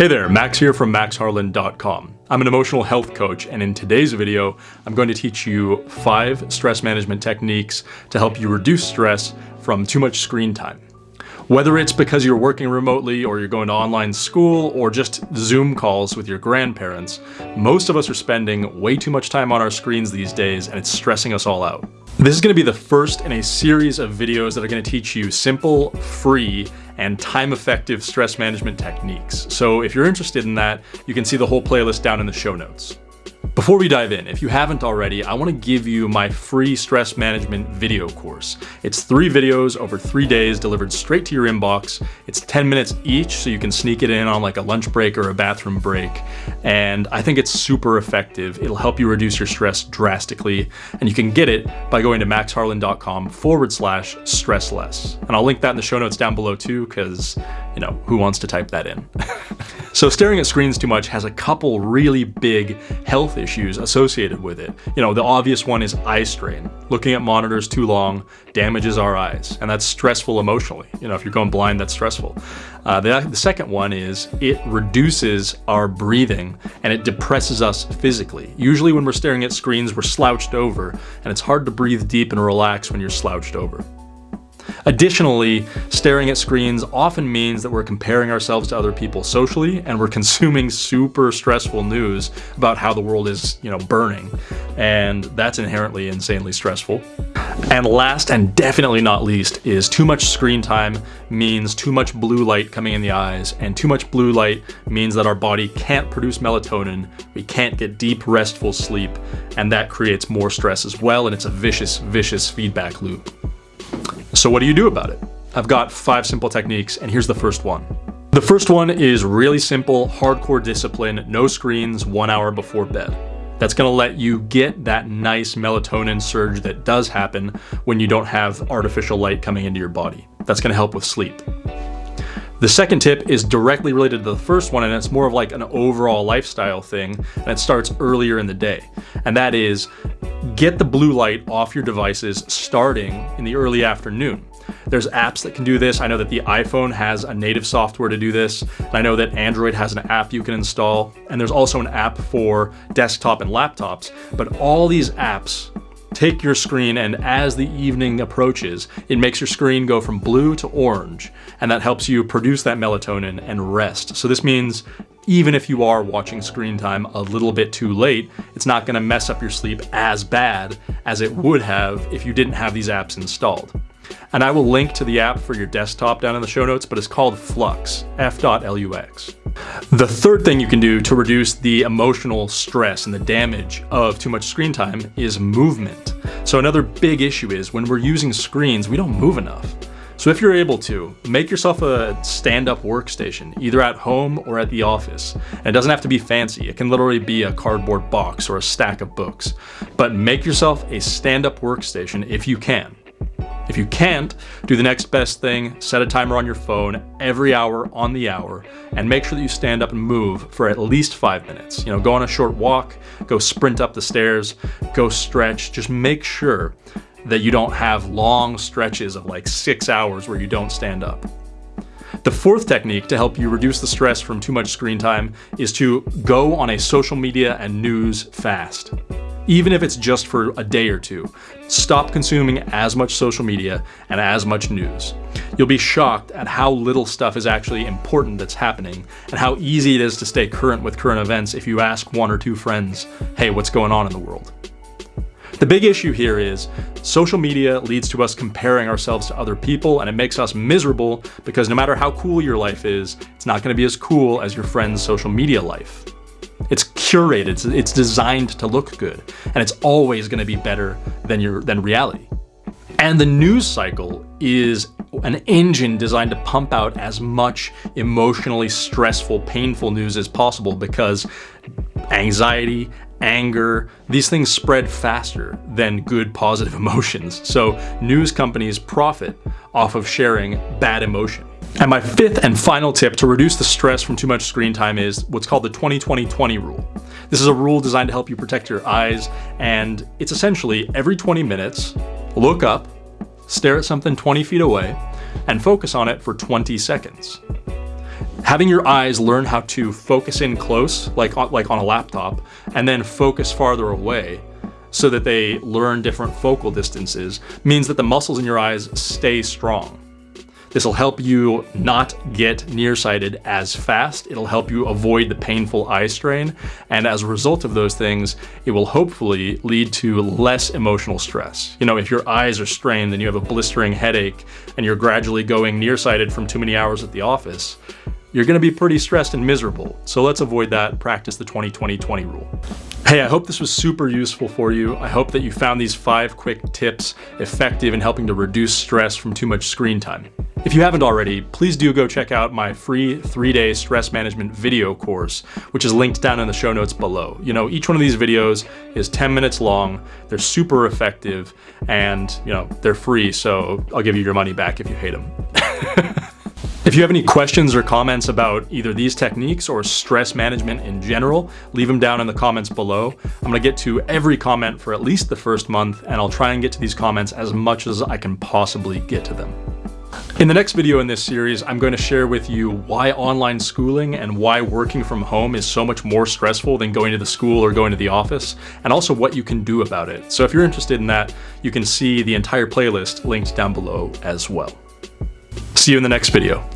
Hey there, Max here from maxharlan.com. I'm an emotional health coach and in today's video, I'm going to teach you five stress management techniques to help you reduce stress from too much screen time. Whether it's because you're working remotely or you're going to online school or just Zoom calls with your grandparents, most of us are spending way too much time on our screens these days and it's stressing us all out. This is going to be the first in a series of videos that are going to teach you simple, free, and time-effective stress management techniques. So if you're interested in that, you can see the whole playlist down in the show notes. Before we dive in, if you haven't already, I want to give you my free stress management video course. It's three videos over three days delivered straight to your inbox. It's 10 minutes each, so you can sneak it in on like a lunch break or a bathroom break. And I think it's super effective. It'll help you reduce your stress drastically. And you can get it by going to maxharlan.com forward slash stress less. And I'll link that in the show notes down below too, because, you know, who wants to type that in? so staring at screens too much has a couple really big health issues associated with it. You know, the obvious one is eye strain. Looking at monitors too long damages our eyes, and that's stressful emotionally. You know, if you're going blind, that's stressful. Uh, the, the second one is it reduces our breathing and it depresses us physically. Usually when we're staring at screens, we're slouched over, and it's hard to breathe deep and relax when you're slouched over. Additionally, staring at screens often means that we're comparing ourselves to other people socially and we're consuming super stressful news about how the world is, you know, burning. And that's inherently insanely stressful. And last and definitely not least is too much screen time means too much blue light coming in the eyes and too much blue light means that our body can't produce melatonin, we can't get deep restful sleep, and that creates more stress as well and it's a vicious, vicious feedback loop. So what do you do about it? I've got five simple techniques and here's the first one. The first one is really simple, hardcore discipline, no screens, one hour before bed. That's gonna let you get that nice melatonin surge that does happen when you don't have artificial light coming into your body. That's gonna help with sleep. The second tip is directly related to the first one and it's more of like an overall lifestyle thing and it starts earlier in the day. And that is get the blue light off your devices starting in the early afternoon. There's apps that can do this. I know that the iPhone has a native software to do this. And I know that Android has an app you can install. And there's also an app for desktop and laptops. But all these apps take your screen and as the evening approaches, it makes your screen go from blue to orange. And that helps you produce that melatonin and rest. So this means even if you are watching screen time a little bit too late, it's not gonna mess up your sleep as bad as it would have if you didn't have these apps installed. And I will link to the app for your desktop down in the show notes, but it's called Flux, F.lux. The third thing you can do to reduce the emotional stress and the damage of too much screen time is movement. So another big issue is when we're using screens, we don't move enough. So if you're able to, make yourself a stand-up workstation, either at home or at the office. And it doesn't have to be fancy. It can literally be a cardboard box or a stack of books. But make yourself a stand-up workstation if you can. If you can't, do the next best thing, set a timer on your phone every hour on the hour, and make sure that you stand up and move for at least five minutes. You know, go on a short walk, go sprint up the stairs, go stretch, just make sure that you don't have long stretches of like six hours where you don't stand up. The fourth technique to help you reduce the stress from too much screen time is to go on a social media and news fast. Even if it's just for a day or two, stop consuming as much social media and as much news. You'll be shocked at how little stuff is actually important that's happening and how easy it is to stay current with current events if you ask one or two friends, hey, what's going on in the world? The big issue here is social media leads to us comparing ourselves to other people and it makes us miserable because no matter how cool your life is, it's not gonna be as cool as your friend's social media life. It's curated, it's designed to look good, and it's always gonna be better than, your, than reality. And the news cycle is an engine designed to pump out as much emotionally stressful, painful news as possible because anxiety, anger, these things spread faster than good positive emotions. So news companies profit off of sharing bad emotion. And my fifth and final tip to reduce the stress from too much screen time is what's called the 20-20-20 rule. This is a rule designed to help you protect your eyes, and it's essentially every 20 minutes, look up, stare at something 20 feet away, and focus on it for 20 seconds. Having your eyes learn how to focus in close, like on, like on a laptop, and then focus farther away so that they learn different focal distances means that the muscles in your eyes stay strong. This will help you not get nearsighted as fast. It'll help you avoid the painful eye strain. And as a result of those things, it will hopefully lead to less emotional stress. You know, if your eyes are strained and you have a blistering headache and you're gradually going nearsighted from too many hours at the office, you're gonna be pretty stressed and miserable. So let's avoid that, practice the 20-20-20 rule. Hey, I hope this was super useful for you. I hope that you found these five quick tips effective in helping to reduce stress from too much screen time. If you haven't already, please do go check out my free three-day stress management video course, which is linked down in the show notes below. You know, each one of these videos is 10 minutes long, they're super effective, and you know, they're free, so I'll give you your money back if you hate them. If you have any questions or comments about either these techniques or stress management in general, leave them down in the comments below. I'm gonna get to every comment for at least the first month, and I'll try and get to these comments as much as I can possibly get to them. In the next video in this series, I'm going to share with you why online schooling and why working from home is so much more stressful than going to the school or going to the office, and also what you can do about it. So if you're interested in that, you can see the entire playlist linked down below as well. See you in the next video.